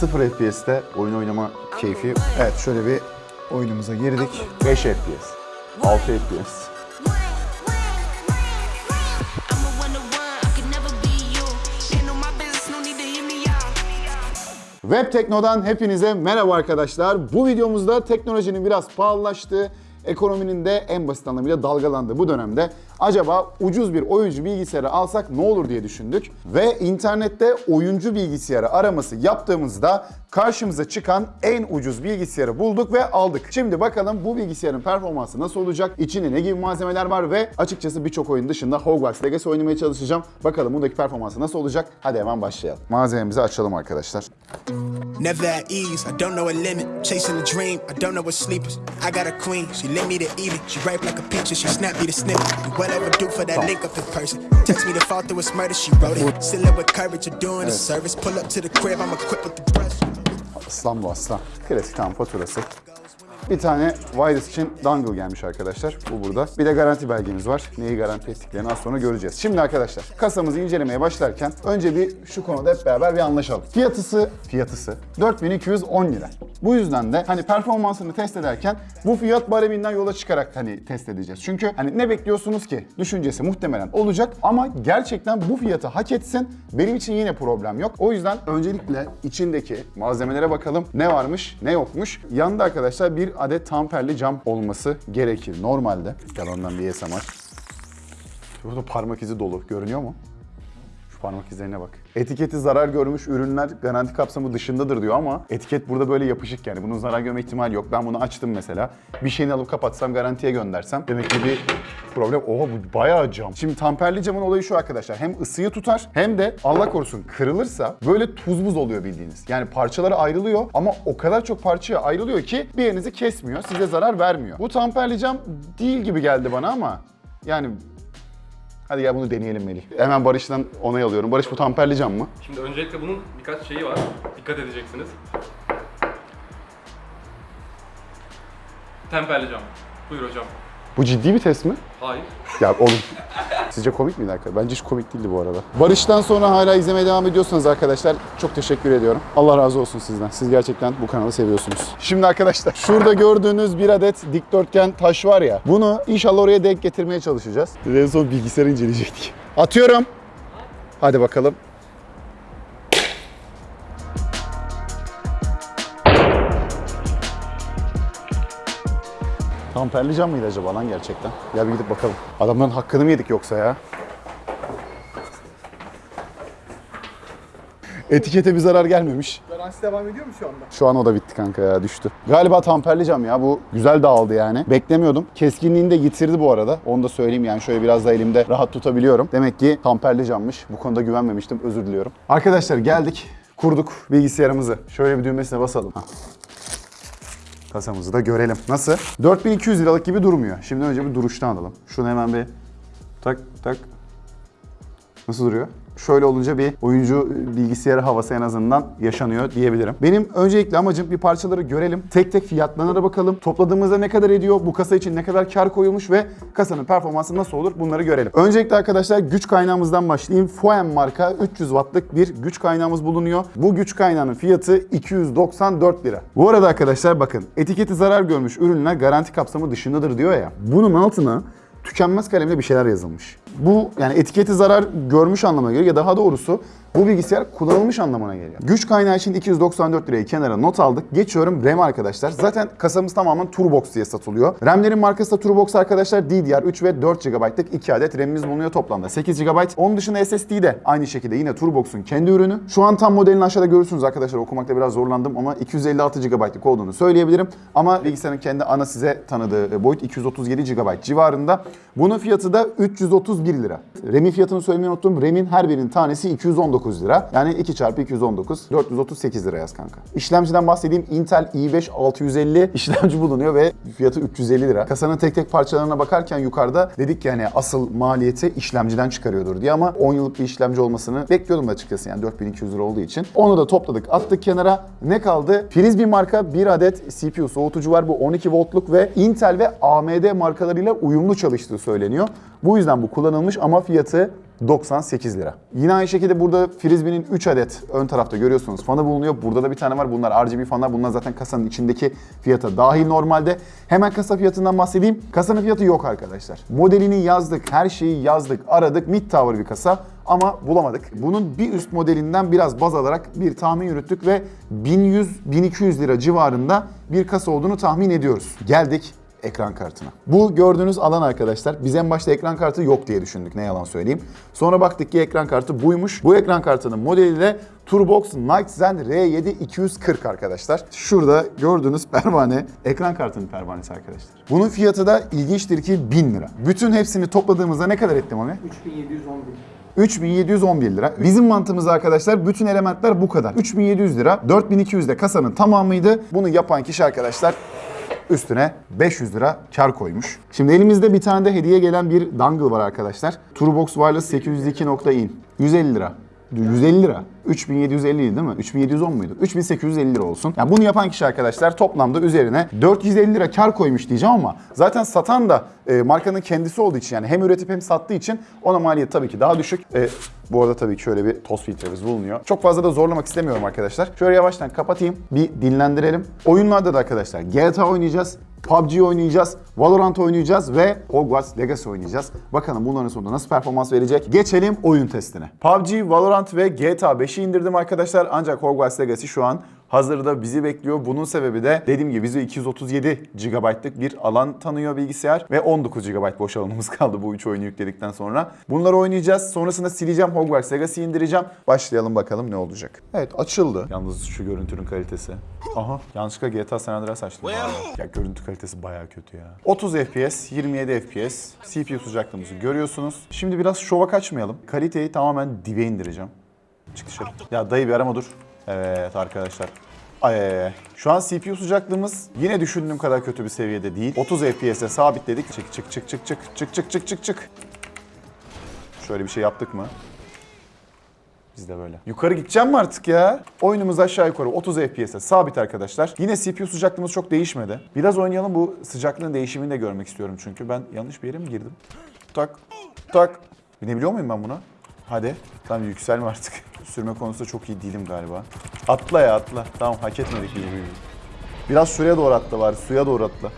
0 FPS'te oyun oynama keyfi. Evet şöyle bir oyunumuza girdik. 5 FPS, 6 FPS. Web Tekno'dan hepinize merhaba arkadaşlar. Bu videomuzda teknolojinin biraz pahalılaştığı, ekonominin de en basit anlamıyla dalgalandığı bu dönemde acaba ucuz bir oyuncu bilgisayarı alsak ne olur diye düşündük. Ve internette oyuncu bilgisayarı araması yaptığımızda karşımıza çıkan en ucuz bilgisayarı bulduk ve aldık. Şimdi bakalım bu bilgisayarın performansı nasıl olacak, içinde ne gibi malzemeler var ve açıkçası birçok oyun dışında Hogwarts Legacy oynamaya çalışacağım. Bakalım bundaki performansı nasıl olacak? Hadi hemen başlayalım. Malzememizi açalım arkadaşlar. Never at ease, I don't know a limit. Chasing a dream, I don't know what sleepers. I got a queen, she lit me to eat it. She ripe like a peach she snap me to snip it. And whatever do for that link up in person. Text me to fall through its murder, she wrote it. Still live with courage, you're doing a service. Pull up to the crib, I'm equipped with the brush. Aslan bu aslan. Klasik tam faturası. Bir tane wireless için dongle gelmiş arkadaşlar. Bu burada. Bir de garanti belgemiz var. Neyi garanti ettiklerini az sonra göreceğiz. Şimdi arkadaşlar kasamızı incelemeye başlarken önce bir şu konuda hep beraber bir anlaşalım. Fiyatısı, fiyatısı 4210 lira. Bu yüzden de hani performansını test ederken bu fiyat bareminden yola çıkarak hani test edeceğiz. Çünkü hani ne bekliyorsunuz ki? Düşüncesi muhtemelen olacak ama gerçekten bu fiyatı hak etsin. Benim için yine problem yok. O yüzden öncelikle içindeki malzemelere bakalım. Ne varmış, ne yokmuş. Yanında arkadaşlar bir adet tamperli cam olması gerekir. Normalde. Yalandan bir ASMR. Burada parmak izi dolu. Görünüyor mu? Parmak izlerine bak. Etiketi zarar görmüş ürünler garanti kapsamı dışındadır diyor ama etiket burada böyle yapışık yani. Bunun zarar görme ihtimali yok. Ben bunu açtım mesela. Bir şeyini alıp kapatsam garantiye göndersem demek ki bir problem. Oha bu bayağı cam. Şimdi tamperli camın olayı şu arkadaşlar. Hem ısıyı tutar hem de Allah korusun kırılırsa böyle tuz buz oluyor bildiğiniz. Yani parçaları ayrılıyor ama o kadar çok parçaya ayrılıyor ki bir yerinizi kesmiyor. Size zarar vermiyor. Bu tamperli cam değil gibi geldi bana ama yani Hadi gel bunu deneyelim Melih. Hemen Barış'tan onay alıyorum. Barış bu tamperli cam mı? Şimdi öncelikle bunun birkaç şeyi var. Dikkat edeceksiniz. Temperli cam. Buyur hocam. Bu ciddi bir test mi? Hayır. Ya oğlum. Sizce komik miydi arkadaşlar? Bence hiç komik değildi bu arada. Barış'tan sonra hala izlemeye devam ediyorsanız arkadaşlar çok teşekkür ediyorum. Allah razı olsun sizden. Siz gerçekten bu kanalı seviyorsunuz. Şimdi arkadaşlar şurada gördüğünüz bir adet dikdörtgen taş var ya. Bunu inşallah oraya denk getirmeye çalışacağız. En son bilgisayarı inceleyecektik. Atıyorum. Hadi bakalım. Tamperli cam mıydı acaba lan gerçekten? Ya bir gidip bakalım. Adamların hakkını mı yedik yoksa ya? Etikete bir zarar gelmemiş. Garantisi devam ediyor mu şu anda? Şu an o da bitti kanka ya düştü. Galiba tamperli cam ya bu güzel dağıldı yani. Beklemiyordum. Keskinliğini de yitirdi bu arada. Onu da söyleyeyim yani şöyle biraz da elimde rahat tutabiliyorum. Demek ki tamperli cammış. Bu konuda güvenmemiştim özür diliyorum. Arkadaşlar geldik kurduk bilgisayarımızı. Şöyle bir düğmesine basalım. Hah. Kasamızı da görelim. Nasıl? 4200 liralık gibi durmuyor. Şimdi önce bir duruştan alalım. Şunu hemen bir tak tak Nasıl duruyor? Şöyle olunca bir oyuncu bilgisayarı havası en azından yaşanıyor diyebilirim. Benim öncelikle amacım bir parçaları görelim. Tek tek fiyatlarına bakalım. Topladığımızda ne kadar ediyor? Bu kasa için ne kadar kar koyulmuş ve kasanın performansı nasıl olur? Bunları görelim. Öncelikle arkadaşlar güç kaynağımızdan başlayayım. Foem marka 300 wattlık bir güç kaynağımız bulunuyor. Bu güç kaynağının fiyatı 294 lira. Bu arada arkadaşlar bakın etiketi zarar görmüş ürünler garanti kapsamı dışındadır diyor ya. Bunun altına tükenmez kalemle bir şeyler yazılmış. Bu yani etiketi zarar görmüş anlamına geliyor ya daha doğrusu bu bilgisayar kullanılmış anlamına geliyor. Güç kaynağı için 294 lirayı kenara not aldık. Geçiyorum RAM arkadaşlar. Zaten kasamız tamamen Turbox diye satılıyor. RAM'lerin markası da Turbox arkadaşlar. DDR3 ve 4 GB'lık 2 adet RAM'imiz bulunuyor toplamda. 8 GB. Onun dışında SSD de aynı şekilde yine Turbox'un kendi ürünü. Şu an tam modelini aşağıda görürsünüz arkadaşlar. Okumakta biraz zorlandım ama 256 GB'lık olduğunu söyleyebilirim. Ama bilgisayarın kendi ana size tanıdığı boyut 237 GB civarında. Bunun fiyatı da 331 lira. RAM'in fiyatını söylemeyi unuttum. RAM'in her birinin tanesi 219 lira. Yani 2 çarpı 219 438 lira yaz kanka. İşlemciden bahsedeyim. Intel i5 650 işlemci bulunuyor ve fiyatı 350 lira. Kasanın tek tek parçalarına bakarken yukarıda dedik ki yani asıl maliyeti işlemciden çıkarıyordur diye ama 10 yıllık bir işlemci olmasını bekliyordum açıkçası yani 4200 lira olduğu için. Onu da topladık attık kenara. Ne kaldı? Frisbee marka bir adet CPU soğutucu var. Bu 12 voltluk ve Intel ve AMD markalarıyla uyumlu çalıştığı söyleniyor. Bu yüzden bu kullanılmış ama fiyatı 98 lira. Yine aynı şekilde burada Frisbee'nin 3 adet ön tarafta görüyorsunuz fanı bulunuyor. Burada da bir tane var. Bunlar RGB fanlar. Bunlar zaten kasanın içindeki fiyata dahil normalde. Hemen kasa fiyatından bahsedeyim. Kasanın fiyatı yok arkadaşlar. Modelini yazdık, her şeyi yazdık, aradık. Mid tower bir kasa ama bulamadık. Bunun bir üst modelinden biraz baz alarak bir tahmin yürüttük ve 1100-1200 lira civarında bir kasa olduğunu tahmin ediyoruz. Geldik ekran kartına. Bu gördüğünüz alan arkadaşlar biz en başta ekran kartı yok diye düşündük ne yalan söyleyeyim. Sonra baktık ki ekran kartı buymuş. Bu ekran kartının modeli de Turbox Night Zen R7 240 arkadaşlar. Şurada gördüğünüz pervane ekran kartının pervanesi arkadaşlar. Bunun fiyatı da ilginçtir ki 1000 lira. Bütün hepsini topladığımızda ne kadar etti Mami? 3711. 3711 lira. Bizim mantığımız arkadaşlar bütün elementler bu kadar. 3700 lira. 4200 de kasanın tamamıydı. Bunu yapan kişi arkadaşlar üstüne 500 lira kar koymuş. Şimdi elimizde bir tane de hediye gelen bir dongle var arkadaşlar. Turbox Wireless 802.in. 150 lira. 150 lira. 3750 değil mi? 3710 muydu? 3850 lira olsun. Yani bunu yapan kişi arkadaşlar toplamda üzerine 450 lira kar koymuş diyeceğim ama zaten satan da e, markanın kendisi olduğu için yani hem üretip hem sattığı için ona maliyet tabii ki daha düşük. E, bu arada tabii ki şöyle bir toz filtremiz bulunuyor. Çok fazla da zorlamak istemiyorum arkadaşlar. Şöyle yavaştan kapatayım. Bir dinlendirelim. Oyunlarda da arkadaşlar GTA oynayacağız. PUBG oynayacağız, Valorant oynayacağız ve Hogwarts Legacy oynayacağız. Bakalım bunların sonunda nasıl performans verecek? Geçelim oyun testine. PUBG, Valorant ve GTA 5'i indirdim arkadaşlar. Ancak Hogwarts Legacy şu an hazırda bizi bekliyor. Bunun sebebi de dediğim gibi bize 237 GB'lık bir alan tanıyor bilgisayar ve 19 GB boş alanımız kaldı bu üç oyunu yükledikten sonra. Bunları oynayacağız. Sonrasında sileceğim Hogwarts Legacy'yi indireceğim. Başlayalım bakalım ne olacak. Evet açıldı. Yalnız şu görüntünün kalitesi. Aha yanlışlıkla GTA San Andreas açtım. ya görüntü kalitesi bayağı kötü ya. 30 FPS, 27 FPS CPU sıcaklığımızı görüyorsunuz. Şimdi biraz şova kaçmayalım. Kaliteyi tamamen dibe indireceğim. Çık dışarı. Ya dayı bir arama dur. Evet arkadaşlar. Ay. Şu an CPU sıcaklığımız yine düşündüğüm kadar kötü bir seviyede değil. 30 FPS'e sabitledik. Çık çık çık çık çık çık çık çık çık çık. Şöyle bir şey yaptık mı? Biz de böyle. Yukarı gideceğim mi artık ya? Oyunumuz aşağı yukarı 30 FPS'e sabit arkadaşlar. Yine CPU sıcaklığımız çok değişmedi. Biraz oynayalım bu sıcaklığın değişimini de görmek istiyorum çünkü. Ben yanlış bir yere mi girdim? Tak, tak. Binebiliyor muyum ben buna? Hadi. Tamam yükselme artık. Sürme konusunda çok iyi değilim galiba. Atla ya atla. Tamam hak etmedik iyi. Biraz şuraya doğru atla var. Suya doğru atla.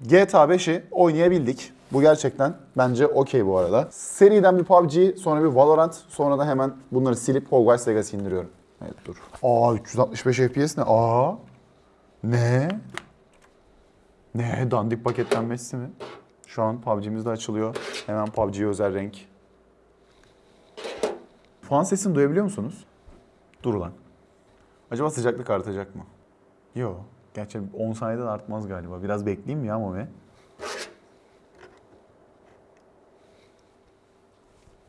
GTA 5'i oynayabildik. Bu gerçekten bence okey bu arada. Seriden bir PUBG, sonra bir Valorant, sonra da hemen bunları silip Hogwarts Legacy indiriyorum. Evet dur. Aa 365 FPS ne? Aa. Ne? Ne? Dandik paketlenmesi mi? Şu an PUBG'miz de açılıyor. Hemen PUBG'ye özel renk. Fan sesini duyabiliyor musunuz? Dur lan. Acaba sıcaklık artacak mı? Yok. Gerçi 10 saniyede de artmaz galiba. Biraz bekleyeyim mi ya Mami?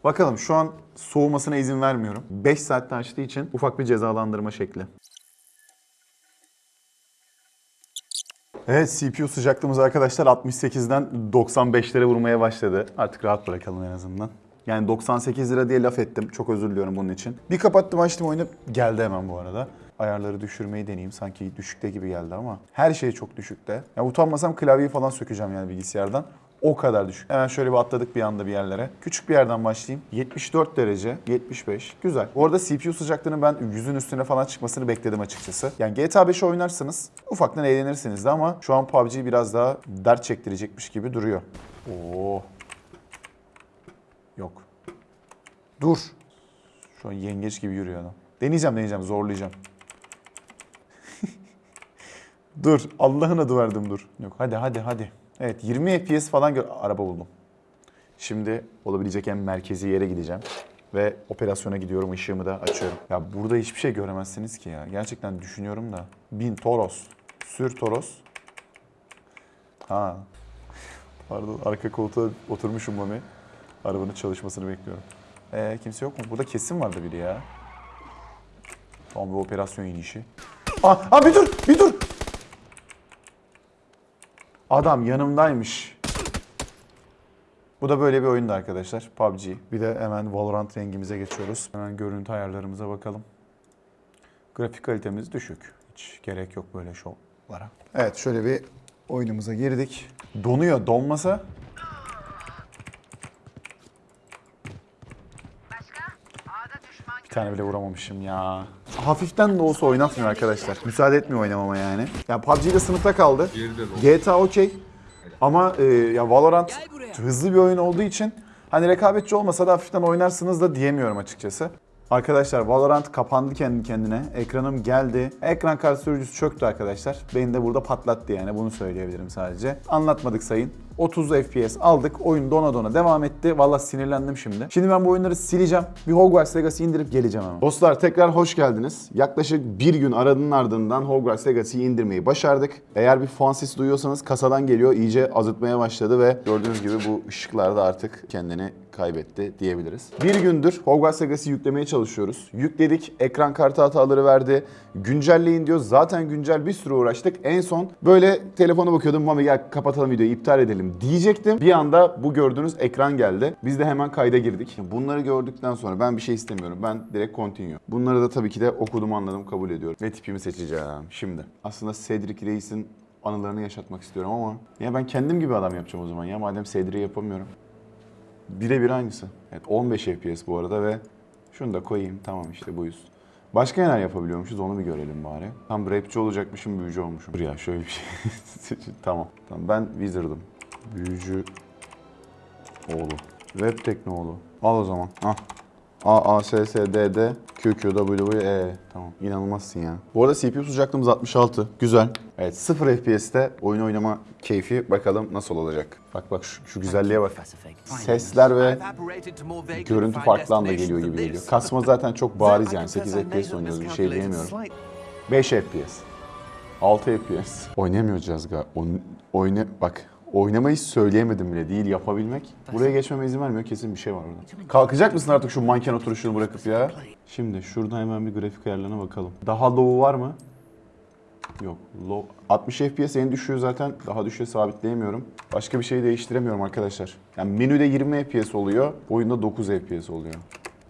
Bakalım şu an soğumasına izin vermiyorum. 5 saatte açtığı için ufak bir cezalandırma şekli. Evet CPU sıcaklığımız arkadaşlar 68'den 95'lere vurmaya başladı. Artık rahat bırakalım en azından. Yani 98 lira diye laf ettim. Çok özür diliyorum bunun için. Bir kapattım açtım oyunu. Geldi hemen bu arada. Ayarları düşürmeyi deneyeyim. Sanki düşükte gibi geldi ama. Her şey çok düşükte. Ya utanmasam klavyeyi falan sökeceğim yani bilgisayardan. O kadar düşük. Hemen şöyle bir atladık bir anda bir yerlere. Küçük bir yerden başlayayım. 74 derece, 75. Güzel. Bu arada CPU sıcaklığının ben 100'ün üstüne falan çıkmasını bekledim açıkçası. Yani GTA 5'i oynarsınız. Ufaktan eğlenirsiniz de ama şu an PUBG biraz daha dert çektirecekmiş gibi duruyor. Oo. Yok. Dur. Şu an yengeç gibi yürüyor adam. Deneyeceğim deneyeceğim zorlayacağım. dur. Allah'ın adı verdim dur. Yok hadi hadi hadi. Evet 20 FPS falan gör... Araba buldum. Şimdi olabilecek en merkezi yere gideceğim. Ve operasyona gidiyorum, ışığımı da açıyorum. Ya burada hiçbir şey göremezsiniz ki ya. Gerçekten düşünüyorum da. Bin Toros. Sür Toros. Ha. Pardon, arka koltuğa oturmuşum Mami. Arabanın çalışmasını bekliyorum. Ee, kimse yok mu? Burada kesin vardı biri ya. Tamam bir operasyon inişi. Aa, aa bir dur, bir dur. Adam yanımdaymış. Bu da böyle bir oyundu arkadaşlar. PUBG. Bir de hemen Valorant rengimize geçiyoruz. Hemen görüntü ayarlarımıza bakalım. Grafik kalitemiz düşük. Hiç gerek yok böyle şovlara. Evet şöyle bir oyunumuza girdik. Donuyor. Donmasa Bir tane bile vuramamışım ya. Hafiften de olsa oynatmıyor arkadaşlar. Müsaade etmiyor oynamama yani. Ya PUBG'de sınıfta kaldı. GTA okey. Ama e, ya Valorant hızlı bir oyun olduğu için hani rekabetçi olmasa da hafiften oynarsınız da diyemiyorum açıkçası. Arkadaşlar Valorant kapandı kendi kendine. Ekranım geldi. Ekran kart sürücüsü çöktü arkadaşlar. Beni de burada patlattı yani bunu söyleyebilirim sadece. Anlatmadık sayın. 30 FPS aldık. Oyun dona dona devam etti. Valla sinirlendim şimdi. Şimdi ben bu oyunları sileceğim. Bir Hogwarts Legacy indirip geleceğim hemen. Dostlar tekrar hoş geldiniz. Yaklaşık bir gün aradığın ardından Hogwarts Legacy'yi indirmeyi başardık. Eğer bir fan sesi duyuyorsanız kasadan geliyor. iyice azıtmaya başladı ve gördüğünüz gibi bu ışıklar da artık kendini kaybetti diyebiliriz. Bir gündür Hogwarts Legacy yüklemeye çalışıyoruz. Yükledik, ekran kartı hataları verdi. Güncelleyin diyor. Zaten güncel bir sürü uğraştık. En son böyle telefona bakıyordum. Mami gel kapatalım videoyu, iptal edelim diyecektim. Bir anda bu gördüğünüz ekran geldi. Biz de hemen kayda girdik. Bunları gördükten sonra ben bir şey istemiyorum. Ben direkt continue. Bunları da tabii ki de okudum, anladım, kabul ediyorum. Ve tipimi seçeceğim şimdi. Aslında Cedric Reis'in anılarını yaşatmak istiyorum ama ya ben kendim gibi adam yapacağım o zaman ya madem Cedric'i yapamıyorum. Birebir aynısı. Evet 15 FPS bu arada ve şunu da koyayım tamam işte buyuz. Başka neler yapabiliyormuşuz onu bir görelim bari. Tam rapçi olacakmışım büyücü olmuşum. Dur ya şöyle bir şey. tamam. Tamam ben Wizard'ım. Büyücü oğlu. Web teknoğlu. Al o zaman. Ah. A, A, S, S, D, D, Q, Q, W, E. Tamam. İnanılmazsın ya. Bu arada CPU sıcaklığımız 66. Güzel. Evet 0 FPS'te oyun oynama keyfi bakalım nasıl olacak. Bak bak şu, şu güzelliğe bak. Sesler ve görüntü farklı anda geliyor gibi geliyor. Kasma zaten çok bariz yani. 8 FPS oynuyoruz bir şey diyemiyorum. 5 FPS. 6 FPS. Oynayamıyoruz galiba. Oyn- oyna bak oynamayı söyleyemedim bile değil yapabilmek. Buraya geçmeme izin vermiyor kesin bir şey var orada. Kalkacak mısın artık şu manken oturuşunu bırakıp ya? Şimdi şuradan hemen bir grafik ayarlarına bakalım. Daha low'u var mı? Yok. Low. 60 FPS en düşüğü zaten daha düşüğe sabitleyemiyorum. Başka bir şey değiştiremiyorum arkadaşlar. Yani menüde 20 FPS oluyor, oyunda 9 FPS oluyor.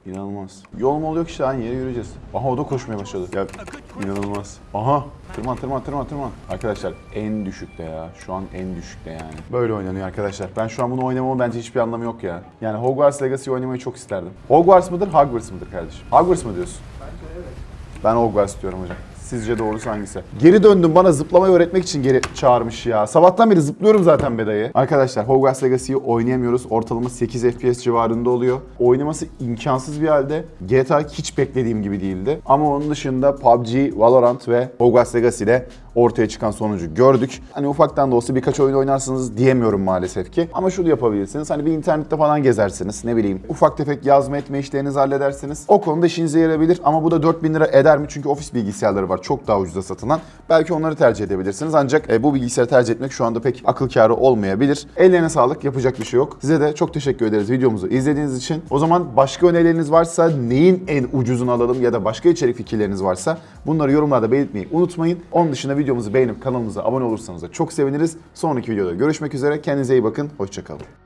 İnanılmaz. Yol mu oluyor ki işte aynı yere yürüyeceğiz. Aha o da koşmaya başladı. Ya inanılmaz. Aha tırman tırman tırman tırman. Arkadaşlar en düşükte ya. Şu an en düşükte yani. Böyle oynanıyor arkadaşlar. Ben şu an bunu oynamamın bence hiçbir anlamı yok ya. Yani Hogwarts Legacy oynamayı çok isterdim. Hogwarts mıdır Hogwarts mıdır kardeşim? Hogwarts mı diyorsun? Ben Hogwarts diyorum hocam. Sizce doğrusu hangisi? Geri döndüm bana zıplamayı öğretmek için geri çağırmış ya. Sabahtan beri zıplıyorum zaten bedayı. Arkadaşlar Hogwarts Legacy'yi oynayamıyoruz. Ortalama 8 FPS civarında oluyor. Oynaması imkansız bir halde. GTA hiç beklediğim gibi değildi. Ama onun dışında PUBG, Valorant ve Hogwarts Legacy ile ortaya çıkan sonucu gördük. Hani ufaktan da olsa birkaç oyun oynarsınız diyemiyorum maalesef ki. Ama şunu yapabilirsiniz. Hani bir internette falan gezersiniz. Ne bileyim ufak tefek yazma etme işlerinizi halledersiniz. O konuda işinize yarayabilir. Ama bu da 4000 lira eder mi? Çünkü ofis bilgisayarları var. Çok daha ucuza satılan. Belki onları tercih edebilirsiniz. Ancak e, bu bilgisayarı tercih etmek şu anda pek akıl kârı olmayabilir. Ellerine sağlık. Yapacak bir şey yok. Size de çok teşekkür ederiz videomuzu izlediğiniz için. O zaman başka önerileriniz varsa neyin en ucuzunu alalım ya da başka içerik fikirleriniz varsa bunları yorumlarda belirtmeyi unutmayın. Onun dışında videomuzu beğenip kanalımıza abone olursanız da çok seviniriz. Sonraki videoda görüşmek üzere. Kendinize iyi bakın. Hoşçakalın.